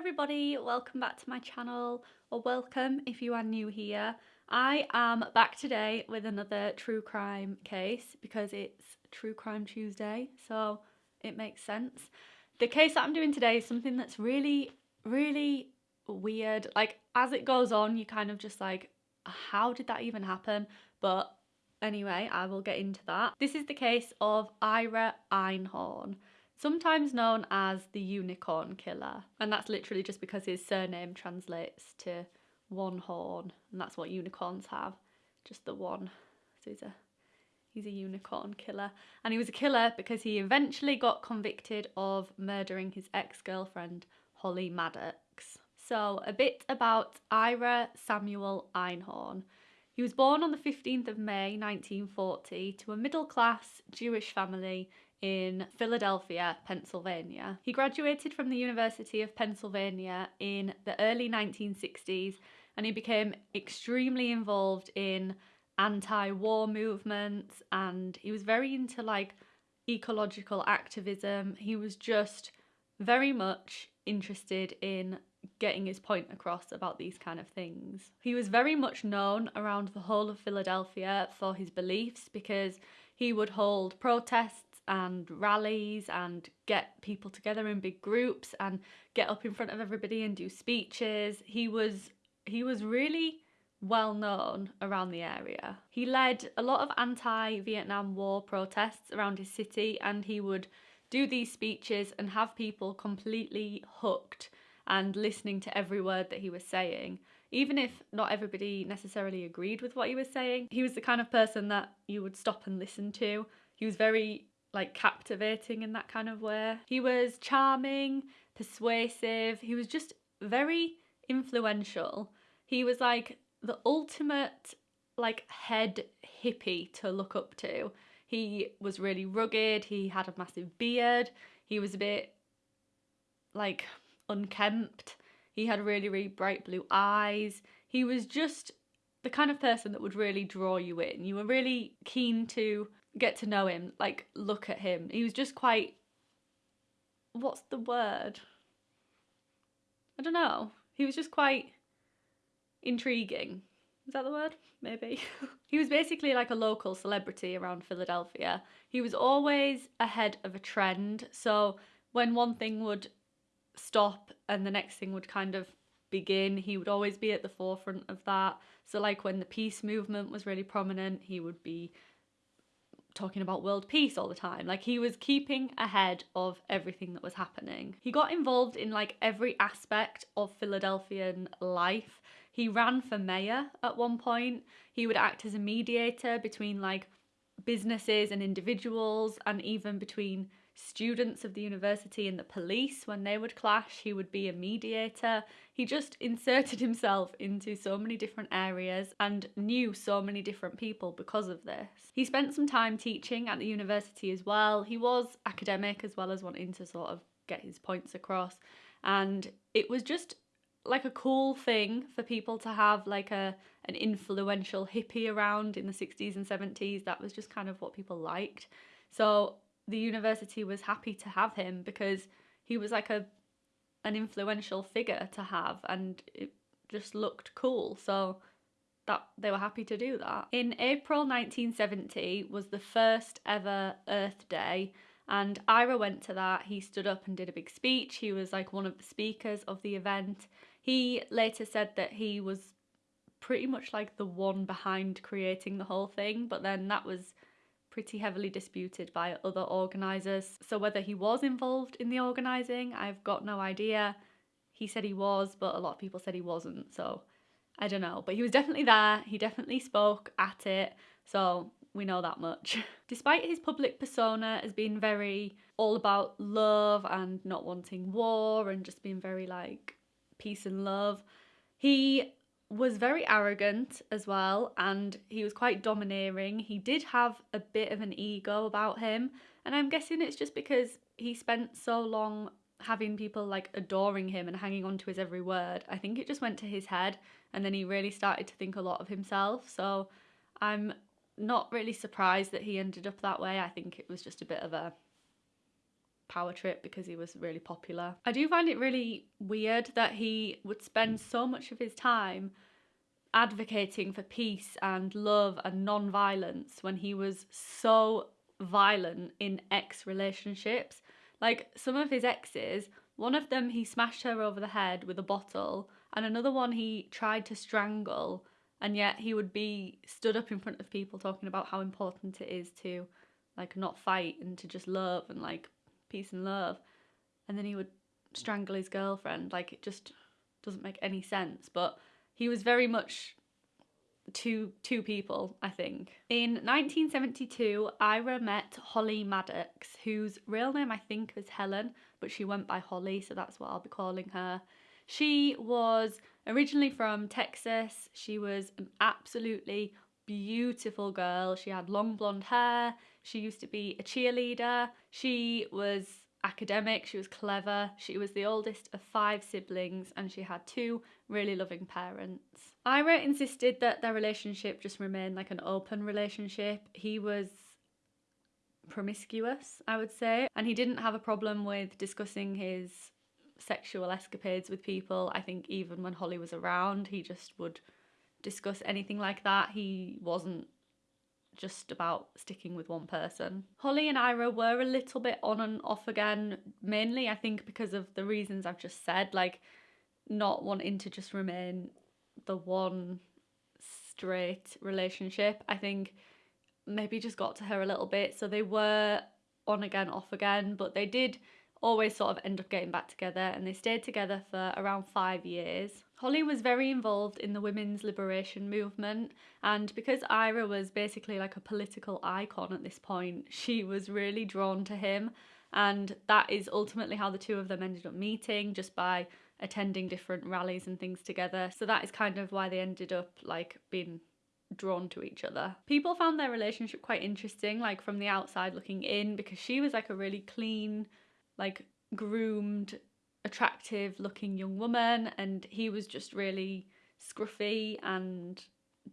everybody, welcome back to my channel, or welcome if you are new here. I am back today with another true crime case because it's True Crime Tuesday, so it makes sense. The case that I'm doing today is something that's really, really weird. Like, as it goes on, you kind of just like, how did that even happen? But anyway, I will get into that. This is the case of Ira Einhorn sometimes known as the unicorn killer. And that's literally just because his surname translates to one horn, and that's what unicorns have, just the one. So he's a he's a unicorn killer. And he was a killer because he eventually got convicted of murdering his ex-girlfriend Holly Maddux. So a bit about Ira Samuel Einhorn. He was born on the 15th of May 1940 to a middle class Jewish family in Philadelphia, Pennsylvania. He graduated from the University of Pennsylvania in the early 1960s and he became extremely involved in anti-war movements and he was very into like ecological activism. He was just very much interested in getting his point across about these kind of things. He was very much known around the whole of Philadelphia for his beliefs because he would hold protests and rallies and get people together in big groups and get up in front of everybody and do speeches. He was he was really well known around the area. He led a lot of anti-Vietnam War protests around his city and he would do these speeches and have people completely hooked and listening to every word that he was saying. Even if not everybody necessarily agreed with what he was saying, he was the kind of person that you would stop and listen to. He was very like captivating in that kind of way. He was charming, persuasive, he was just very influential. He was like the ultimate like head hippie to look up to. He was really rugged, he had a massive beard, he was a bit like unkempt. He had really, really bright blue eyes. He was just the kind of person that would really draw you in. You were really keen to get to know him, like look at him. He was just quite what's the word? I don't know. He was just quite intriguing. Is that the word? Maybe. he was basically like a local celebrity around Philadelphia. He was always ahead of a trend. So when one thing would stop and the next thing would kind of begin, he would always be at the forefront of that. So like when the peace movement was really prominent, he would be talking about world peace all the time. Like he was keeping ahead of everything that was happening. He got involved in like every aspect of Philadelphian life. He ran for mayor at one point. He would act as a mediator between like businesses and individuals and even between students of the university and the police when they would clash he would be a mediator. He just inserted himself into so many different areas and knew so many different people because of this. He spent some time teaching at the university as well. He was academic as well as wanting to sort of get his points across. And it was just like a cool thing for people to have like a an influential hippie around in the 60s and 70s that was just kind of what people liked. So the university was happy to have him because he was like a an influential figure to have and it just looked cool so that they were happy to do that. In April 1970 was the first ever Earth Day and Ira went to that. He stood up and did a big speech. He was like one of the speakers of the event. He later said that he was pretty much like the one behind creating the whole thing, but then that was pretty heavily disputed by other organisers. So whether he was involved in the organising, I've got no idea. He said he was, but a lot of people said he wasn't, so I don't know. But he was definitely there, he definitely spoke at it, so we know that much. Despite his public persona as being very all about love and not wanting war and just being very like peace and love, he was very arrogant as well and he was quite domineering. He did have a bit of an ego about him and I'm guessing it's just because he spent so long having people like adoring him and hanging on to his every word. I think it just went to his head and then he really started to think a lot of himself. So I'm not really surprised that he ended up that way. I think it was just a bit of a power trip because he was really popular. I do find it really weird that he would spend so much of his time advocating for peace and love and non-violence when he was so violent in ex relationships. Like some of his exes, one of them he smashed her over the head with a bottle, and another one he tried to strangle, and yet he would be stood up in front of people talking about how important it is to like not fight and to just love and like peace and love. And then he would strangle his girlfriend. Like it just doesn't make any sense. But he was very much two two people, I think. In 1972, Ira met Holly Maddux, whose real name I think was Helen, but she went by Holly, so that's what I'll be calling her. She was originally from Texas. She was an absolutely beautiful girl. She had long blonde hair. She used to be a cheerleader. She was academic, she was clever, she was the oldest of five siblings, and she had two really loving parents. Ira insisted that their relationship just remain like an open relationship. He was promiscuous, I would say, and he didn't have a problem with discussing his sexual escapades with people. I think even when Holly was around, he just would discuss anything like that. He wasn't just about sticking with one person. Holly and Ira were a little bit on and off again, mainly I think because of the reasons I've just said, like not wanting to just remain the one straight relationship. I think maybe just got to her a little bit. So they were on again, off again, but they did always sort of end up getting back together and they stayed together for around five years. Holly was very involved in the women's liberation movement, and because Ira was basically like a political icon at this point, she was really drawn to him, and that is ultimately how the two of them ended up meeting just by attending different rallies and things together. So that is kind of why they ended up like being drawn to each other. People found their relationship quite interesting, like from the outside looking in, because she was like a really clean, like groomed attractive looking young woman and he was just really scruffy and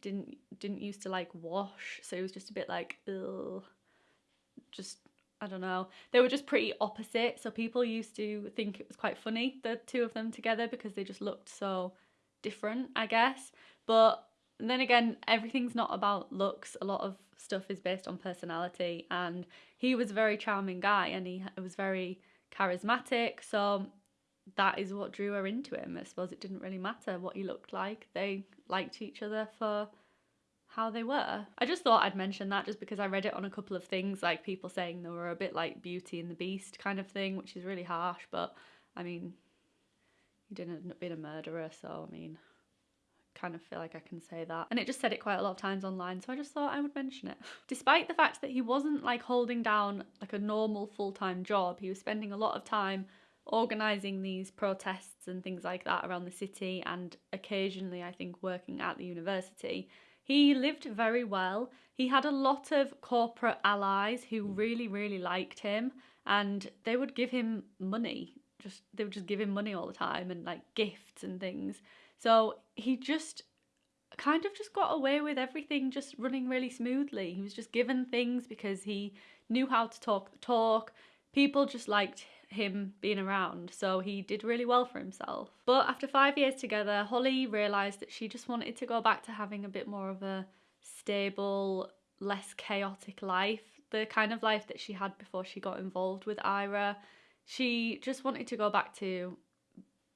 didn't didn't used to like wash. So he was just a bit like ugh. Just I don't know. They were just pretty opposite. So people used to think it was quite funny the two of them together because they just looked so different I guess. But then again everything's not about looks. A lot of stuff is based on personality. And he was a very charming guy and he was very charismatic so that is what drew her into him. I suppose it didn't really matter what he looked like. They liked each other for how they were. I just thought I'd mention that just because I read it on a couple of things, like people saying they were a bit like Beauty and the Beast kind of thing, which is really harsh, but I mean, he didn't end up being a murderer, so I mean, kind of feel like I can say that. And it just said it quite a lot of times online, so I just thought I would mention it. Despite the fact that he wasn't like holding down like a normal full-time job, he was spending a lot of time organising these protests and things like that around the city and occasionally, I think, working at the university. He lived very well. He had a lot of corporate allies who hmm. really, really liked him and they would give him money. Just they would just give him money all the time and like gifts and things. So he just kind of just got away with everything just running really smoothly. He was just given things because he knew how to talk the talk. People just liked him being around, so he did really well for himself. But after five years together, Holly realised that she just wanted to go back to having a bit more of a stable, less chaotic life, the kind of life that she had before she got involved with Ira. She just wanted to go back to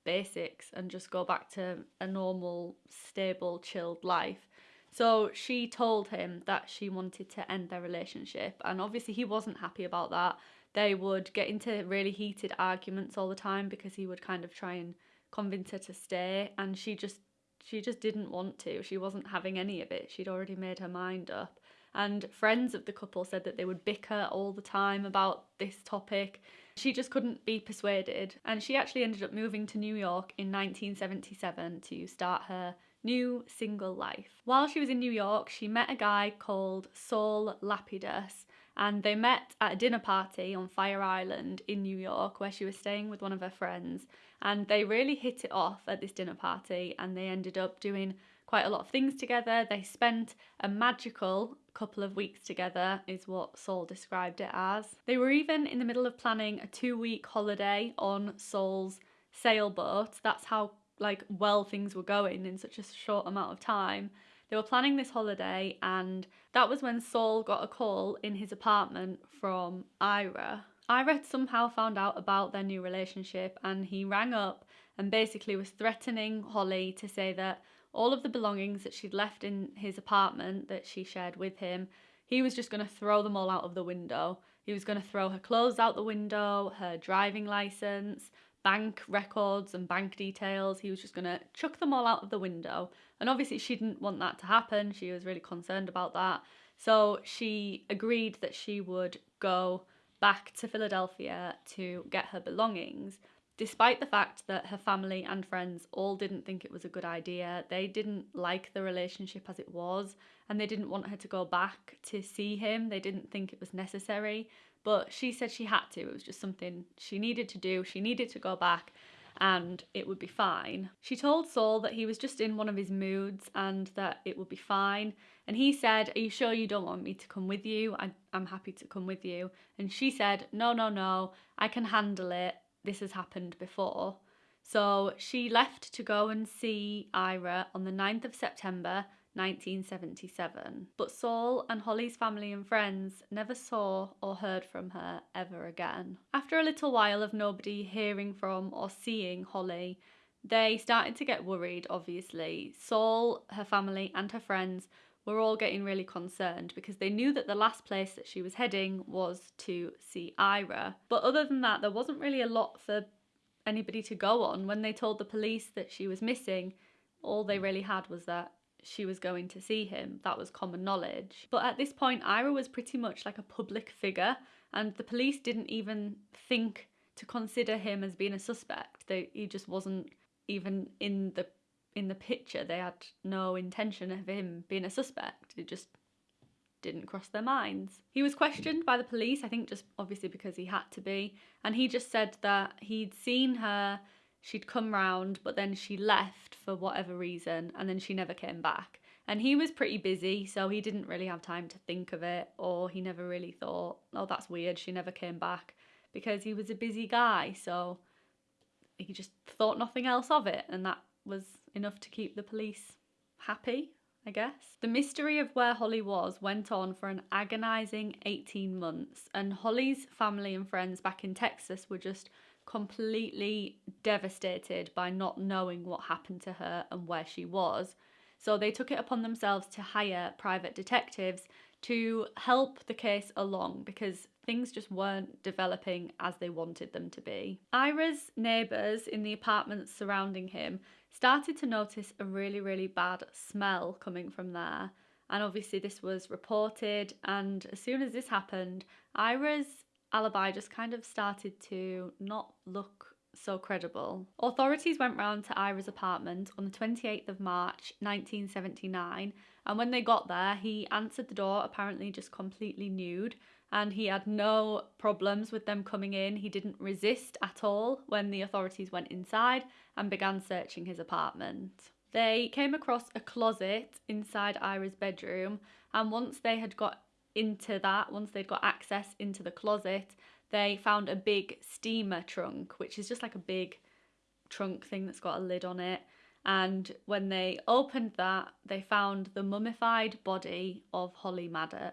basics and just go back to a normal, stable, chilled life. So she told him that she wanted to end their relationship, and obviously he wasn't happy about that. They would get into really heated arguments all the time because he would kind of try and convince her to stay and she just she just didn't want to. She wasn't having any of it. She'd already made her mind up. And friends of the couple said that they would bicker all the time about this topic she just couldn't be persuaded and she actually ended up moving to New York in 1977 to start her new single life. While she was in New York, she met a guy called Saul Lapidus and they met at a dinner party on Fire Island in New York where she was staying with one of her friends and they really hit it off at this dinner party and they ended up doing quite a lot of things together. They spent a magical couple of weeks together, is what Saul described it as. They were even in the middle of planning a two week holiday on Saul's sailboat. That's how like well things were going in such a short amount of time. They were planning this holiday, and that was when Saul got a call in his apartment from Ira. Ira had somehow found out about their new relationship and he rang up and basically was threatening Holly to say that all of the belongings that she'd left in his apartment that she shared with him, he was just going to throw them all out of the window. He was going to throw her clothes out the window, her driving license, bank records and bank details. He was just going to chuck them all out of the window. And obviously, she didn't want that to happen. She was really concerned about that. So she agreed that she would go back to Philadelphia to get her belongings, despite the fact that her family and friends all didn't think it was a good idea. They didn't like the relationship as it was, and they didn't want her to go back to see him. They didn't think it was necessary. But she said she had to. It was just something she needed to do. She needed to go back and it would be fine. She told Saul that he was just in one of his moods and that it would be fine. And he said, Are you sure you don't want me to come with you? I, am happy to come with you. And she said, No, no, no, I can handle it. This has happened before. So she left to go and see Ira on the 9th of September 1977. But Saul and Holly's family and friends never saw or heard from her ever again. After a little while of nobody hearing from or seeing Holly, they started to get worried, obviously. Saul, her family, and her friends were all getting really concerned because they knew that the last place that she was heading was to see Ira. But other than that, there wasn't really a lot for anybody to go on. When they told the police that she was missing, all they really had was that she was going to see him. That was common knowledge. But at this point, Ira was pretty much like a public figure, and the police didn't even think to consider him as being a suspect. They, he just wasn't even in the in the picture. They had no intention of him being a suspect. It just didn't cross their minds. He was questioned by the police, I think just obviously because he had to be, and he just said that he'd seen her she'd come round, but then she left for whatever reason, and then she never came back. And he was pretty busy, so he didn't really have time to think of it, or he never really thought, oh, that's weird, she never came back, because he was a busy guy, so he just thought nothing else of it, and that was enough to keep the police happy, I guess. The mystery of where Holly was went on for an agonising 18 months, and Holly's family and friends back in Texas were just completely devastated by not knowing what happened to her and where she was. So they took it upon themselves to hire private detectives to help the case along because things just weren't developing as they wanted them to be. Ira's neighbours in the apartments surrounding him started to notice a really, really bad smell coming from there. And obviously, this was reported. And as soon as this happened, Ira's alibi just kind of started to not look so credible. Authorities went round to Ira's apartment on the 28th of March 1979, and when they got there, he answered the door apparently just completely nude, and he had no problems with them coming in. He didn't resist at all when the authorities went inside and began searching his apartment. They came across a closet inside Ira's bedroom, and once they had got into that, once they'd got access into the closet, they found a big steamer trunk, which is just like a big trunk thing that's got a lid on it. And when they opened that, they found the mummified body of Holly Maddux.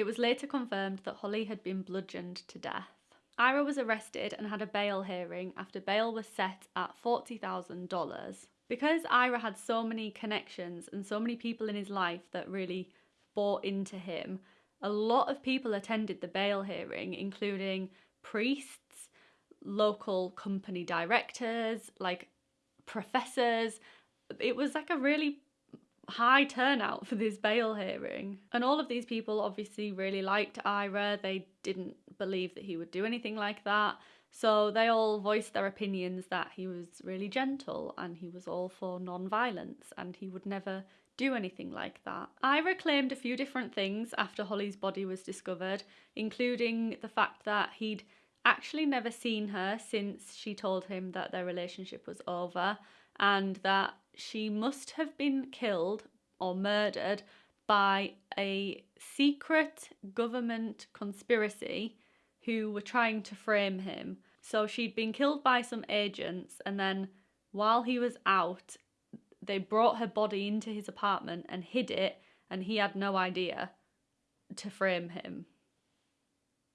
It was later confirmed that Holly had been bludgeoned to death. Ira was arrested and had a bail hearing after bail was set at $40,000. Because Ira had so many connections and so many people in his life that really bought into him, a lot of people attended the bail hearing, including priests, local company directors, like professors. It was like a really high turnout for this bail hearing. And all of these people obviously really liked Ira. They didn't believe that he would do anything like that. So they all voiced their opinions that he was really gentle and he was all for non violence and he would never do anything like that. Ira claimed a few different things after Holly's body was discovered, including the fact that he'd actually never seen her since she told him that their relationship was over, and that she must have been killed or murdered by a secret government conspiracy who were trying to frame him. So she'd been killed by some agents, and then while he was out, they brought her body into his apartment and hid it, and he had no idea to frame him.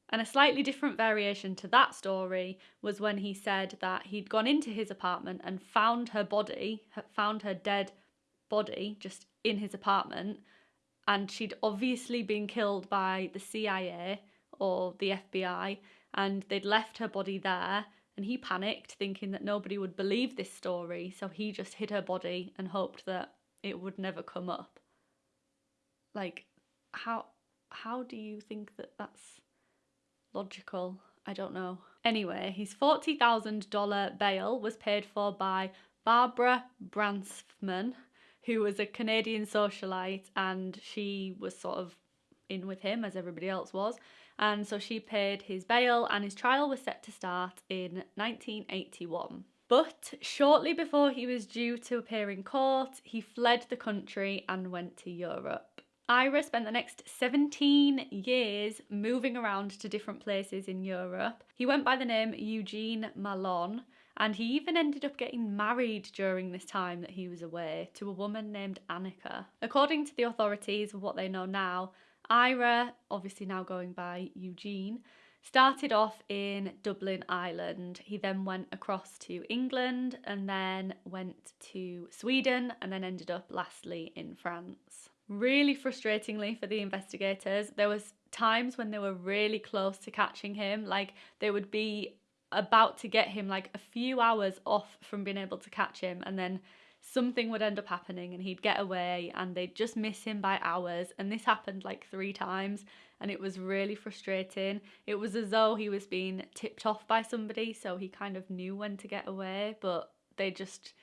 And a slightly different variation to that story was when he said that he'd gone into his apartment and found her body, found her dead body just in his apartment, and she'd obviously been killed by the CIA or the FBI, and they'd left her body there. And he panicked, thinking that nobody would believe this story, so he just hid her body and hoped that it would never come up. Like, how how do you think that that's logical? I don't know. Anyway, his $40,000 bail was paid for by Barbara Bronfman, who was a Canadian socialite, and she was sort of in with him as everybody else was. And so she paid his bail, and his trial was set to start in 1981. But shortly before he was due to appear in court, he fled the country and went to Europe. Ira spent the next 17 years moving around to different places in Europe. He went by the name Eugene Mallon, and he even ended up getting married during this time that he was away to a woman named Annika. According to the authorities, what they know now, Ira, obviously now going by Eugene, started off in Dublin, Ireland. He then went across to England and then went to Sweden and then ended up lastly in France. Really frustratingly for the investigators, there was times when they were really close to catching him, like they would be about to get him like a few hours off from being able to catch him and then something would end up happening and he'd get away and they'd just miss him by hours. And this happened like three times and it was really frustrating. It was as though he was being tipped off by somebody, so he kind of knew when to get away, but they just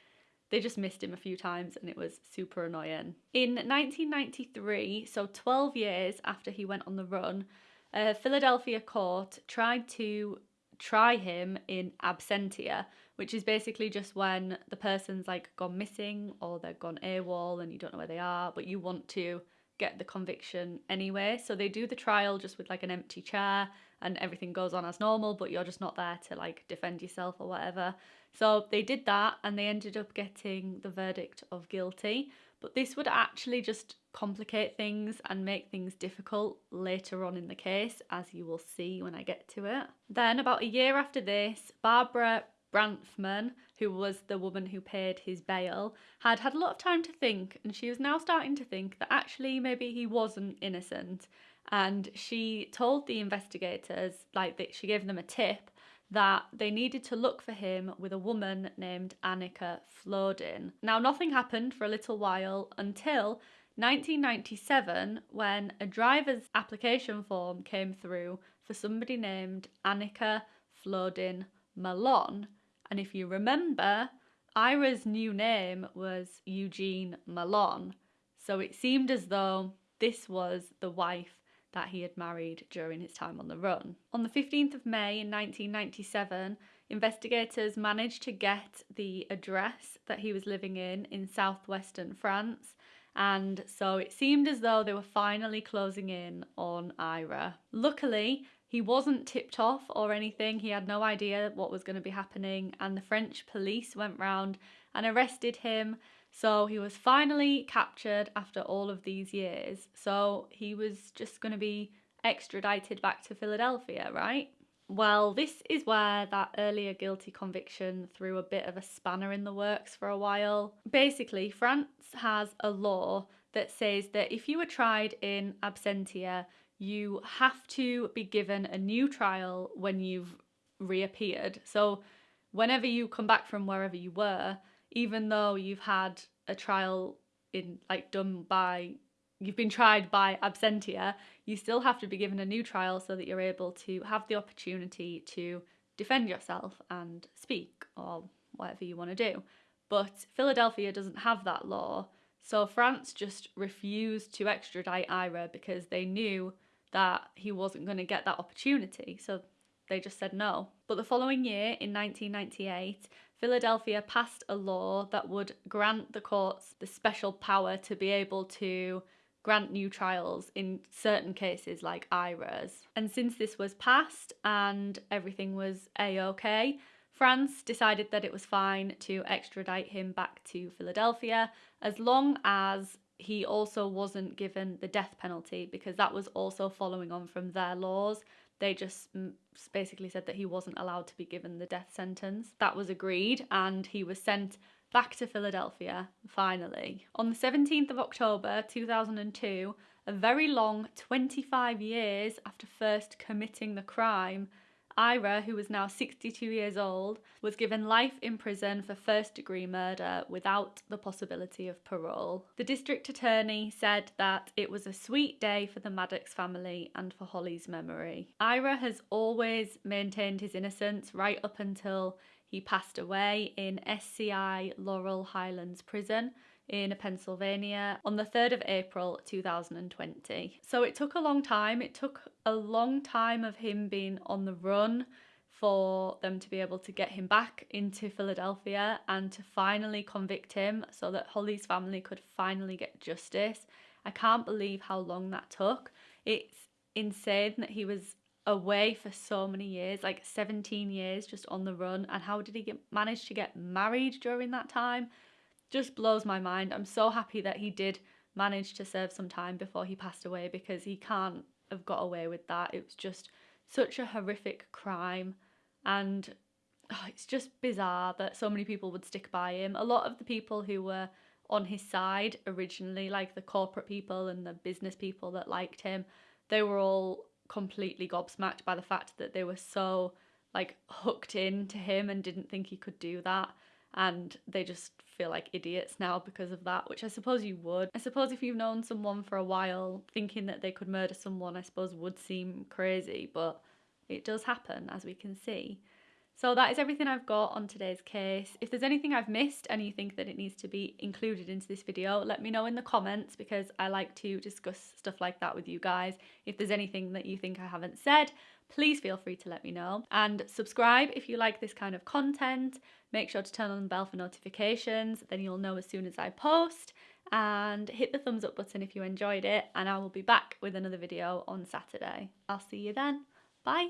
they just missed him a few times and it was super annoying. In 1993, so 12 years after he went on the run, a Philadelphia court tried to try him in absentia, which is basically just when the person's like gone missing or they've gone AWOL and you don't know where they are, but you want to get the conviction anyway. So they do the trial just with like an empty chair and everything goes on as normal, but you're just not there to like defend yourself or whatever. So they did that and they ended up getting the verdict of guilty. But this would actually just complicate things and make things difficult later on in the case, as you will see when I get to it. Then, about a year after this, Barbara Bronfman, who was the woman who paid his bail, had had a lot of time to think, and she was now starting to think that actually maybe he wasn't innocent. And she told the investigators, like that she gave them a tip that they needed to look for him with a woman named Annika Flodin. Now, nothing happened for a little while until 1997 when a driver's application form came through for somebody named Annika Flodin Mallon and if you remember, Ira's new name was Eugene Mallon, so it seemed as though this was the wife that he had married during his time on the run. On the 15th of May in 1997, investigators managed to get the address that he was living in in southwestern France, and so it seemed as though they were finally closing in on Ira. Luckily, he wasn't tipped off or anything, he had no idea what was going to be happening, and the French police went round and arrested him. So he was finally captured after all of these years. So he was just going to be extradited back to Philadelphia, right? Well, this is where that earlier guilty conviction threw a bit of a spanner in the works for a while. Basically, France has a law that says that if you were tried in absentia, you have to be given a new trial when you've reappeared. So, whenever you come back from wherever you were, even though you've had a trial in like done by you've been tried by absentia, you still have to be given a new trial so that you're able to have the opportunity to defend yourself and speak or whatever you want to do. But Philadelphia doesn't have that law. So France just refused to extradite Ira because they knew that he wasn't going to get that opportunity. So they just said no. But the following year, in 1998, Philadelphia passed a law that would grant the courts the special power to be able to grant new trials in certain cases like Ira's. And since this was passed and everything was a-okay, France decided that it was fine to extradite him back to Philadelphia as long as he also wasn't given the death penalty because that was also following on from their laws. They just mm, basically said that he wasn't allowed to be given the death sentence. That was agreed and he was sent back to Philadelphia finally. On the 17th of October 2002, a very long 25 years after first committing the crime, Ira, who was now 62 years old, was given life in prison for first degree murder without the possibility of parole. The district attorney said that it was a sweet day for the Maddux family and for Holly's memory. Ira has always maintained his innocence right up until he passed away in SCI Laurel Highlands Prison in Pennsylvania on the 3rd of April 2020. So it took a long time. It took a long time of him being on the run for them to be able to get him back into Philadelphia and to finally convict him so that Holly's family could finally get justice. I can't believe how long that took. It's insane that he was away for so many years, like 17 years just on the run. And how did he get manage to get married during that time? Just blows my mind. I'm so happy that he did manage to serve some time before he passed away because he can't have got away with that. It was just such a horrific crime and oh, it's just bizarre that so many people would stick by him. A lot of the people who were on his side originally, like the corporate people and the business people that liked him, they were all completely gobsmacked by the fact that they were so like hooked into him and didn't think he could do that and they just feel like idiots now because of that, which I suppose you would. I suppose if you've known someone for a while, thinking that they could murder someone, I suppose would seem crazy, but it does happen, as we can see. So that is everything I've got on today's case. If there's anything I've missed and you think that it needs to be included into this video, let me know in the comments because I like to discuss stuff like that with you guys. If there's anything that you think I haven't said, please feel free to let me know. And subscribe if you like this kind of content. Make sure to turn on the bell for notifications, then you'll know as soon as I post. And hit the thumbs up button if you enjoyed it, and I will be back with another video on Saturday. I'll see you then. Bye.